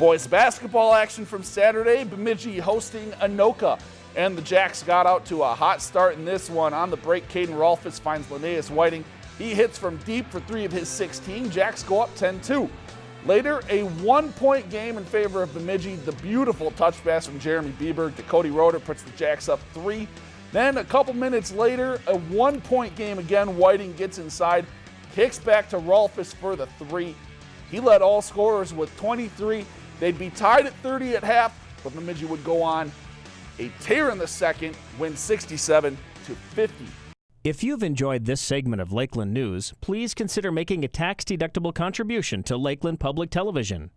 Boys basketball action from Saturday, Bemidji hosting Anoka. And the Jacks got out to a hot start in this one. On the break, Caden Rolfus finds Linnaeus Whiting. He hits from deep for three of his 16. Jacks go up 10-2. Later, a one-point game in favor of Bemidji. The beautiful touch pass from Jeremy Bieber to Cody Roder puts the Jacks up three. Then a couple minutes later, a one-point game again. Whiting gets inside, kicks back to Rolfus for the three. He led all scorers with 23. They'd be tied at 30 at half, but Bemidji would go on a tear in the second, win 67 to 50. If you've enjoyed this segment of Lakeland News, please consider making a tax-deductible contribution to Lakeland Public Television.